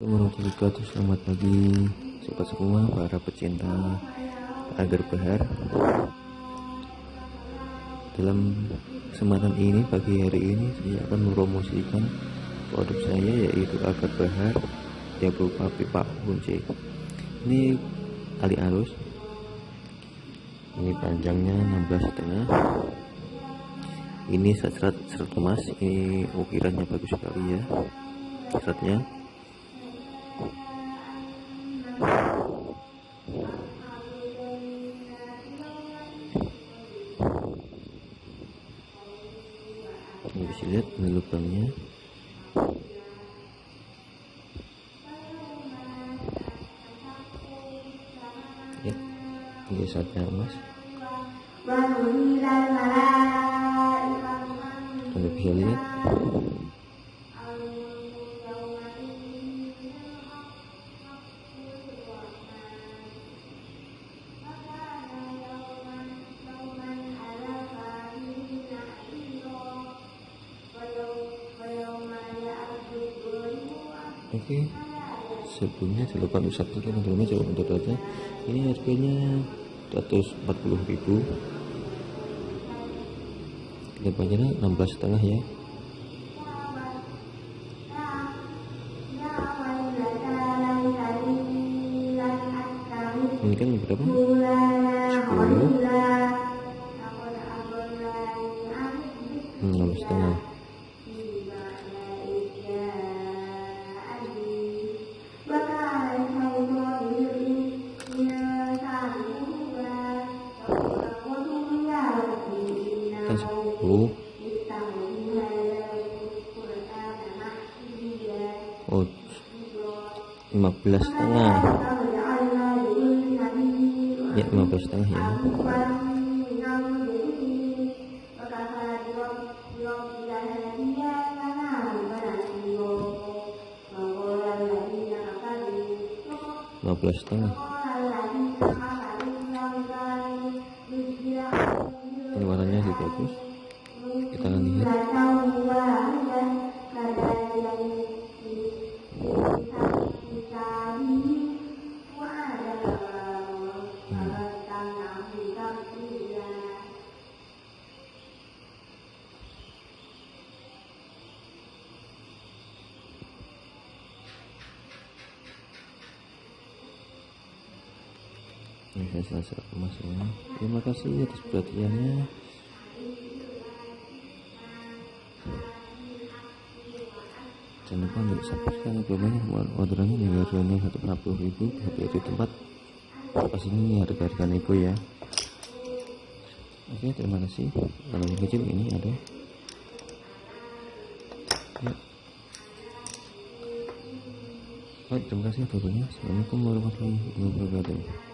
Assalamualaikum selamat pagi sobat semua para pecinta agar bahar. Dalam kesempatan ini pagi hari ini saya akan mempromosikan produk saya yaitu agar bahar yang berupa pipa kunci ini tali arus ini panjangnya 16 setengah. Ini serat serat emas. Ini ukirannya bagus sekali ya. Seratnya lihat lubangnya. Ya ini saatnya emas anda bisa lihat oke. Sebelumnya jangan lupa untuk subscribe teman-teman jangan untuk aja ini harganya 140.000 lebarnya 16 setengah ya. Ini kan berapa? 10 16 setengah 10 oh 15 setengah. Ya 15 setengah ya. lima belas setengah ini saya selesai emas ya terima kasih atas perhatiannya. Jangan lupa untuk subscribe banyak orderannya yang harganya satu puluh ribu tapi di tempat. Pas ini harga-harga nego ya. Oke terima kasih. Kalau yang kecil ini ada. Ya. Baik, terima kasih atas Assalamualaikum warahmatullahi wabarakatuh